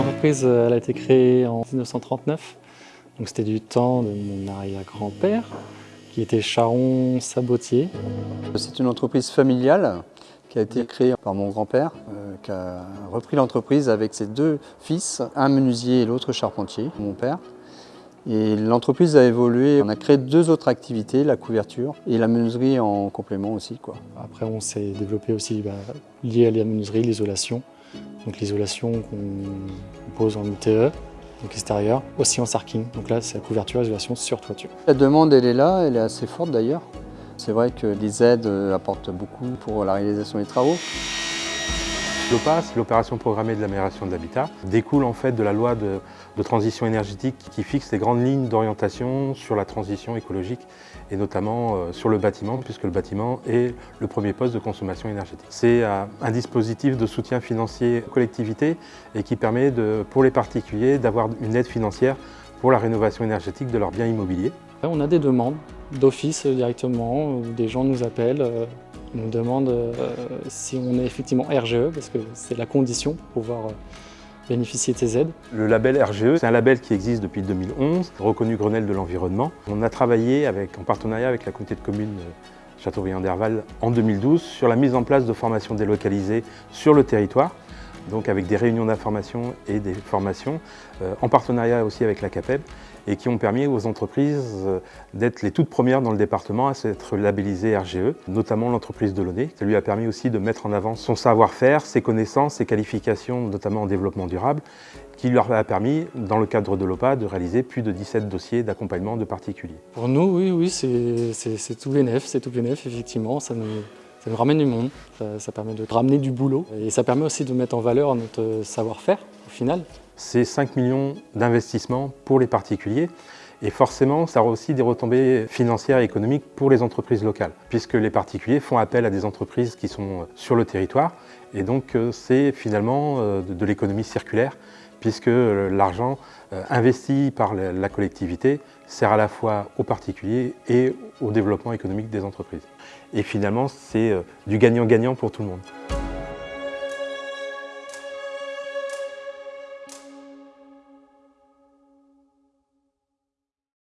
L'entreprise elle a été créée en 1939, donc c'était du temps de mon arrière-grand-père qui était charron sabotier. C'est une entreprise familiale qui a été créée par mon grand-père, euh, qui a repris l'entreprise avec ses deux fils, un menuisier et l'autre charpentier, mon père. Et l'entreprise a évolué, on a créé deux autres activités, la couverture et la menuiserie en complément aussi. Quoi. Après on s'est développé aussi bah, lié à la menuiserie, l'isolation. Donc l'isolation qu'on pose en UTE, donc extérieur, aussi en sarking. Donc là c'est la couverture, isolation sur toiture. La demande elle est là, elle est assez forte d'ailleurs. C'est vrai que les aides euh, apportent beaucoup pour la réalisation des travaux. L'OPAS, l'opération programmée de l'amélioration de l'habitat, découle en fait de la loi de, transition énergétique qui fixe les grandes lignes d'orientation sur la transition écologique et notamment euh, sur le bâtiment puisque le bâtiment est le premier poste de consommation énergétique. C'est euh, un dispositif de soutien financier aux collectivités et qui permet pour les particuliers d'avoir une aide financière pour la rénovation énergétique de leurs biens immobiliers. On a des demandes d'office directement, où des gens nous appellent on demande euh, si on est effectivement RGE, parce que c'est la condition pour pouvoir euh, bénéficier de ces aides. Le label RGE, c'est un label qui existe depuis 2011, reconnu Grenelle de l'environnement. On a travaillé en partenariat avec la communauté de communes euh, Châteaubriand-Derval en 2012 sur la mise en place de formations délocalisées sur le territoire donc avec des réunions d'information et des formations, euh, en partenariat aussi avec la CAPEB, et qui ont permis aux entreprises euh, d'être les toutes premières dans le département à s'être labellisées RGE, notamment l'entreprise de. Ça lui a permis aussi de mettre en avant son savoir-faire, ses connaissances, ses qualifications, notamment en développement durable, qui lui a permis, dans le cadre de l'OPA, de réaliser plus de 17 dossiers d'accompagnement de particuliers. Pour nous, oui, oui c'est tout bénéf, c'est tout bénéf, effectivement. Ça nous, ça nous ramène du monde, ça, permet de ramener du boulot et ça permet aussi de mettre en valeur notre savoir-faire au final. C'est 5 millions d'investissements pour les particuliers et forcément, ça aura aussi des retombées financières et économiques pour les entreprises locales, puisque les particuliers font appel à des entreprises qui sont sur le territoire, et donc euh, c'est finalement euh, de l'économie circulaire, puisque euh, l'argent investi par la collectivité sert à la fois aux particuliers et au développement économique des entreprises. Et finalement, c'est du gagnant-gagnant pour tout le monde.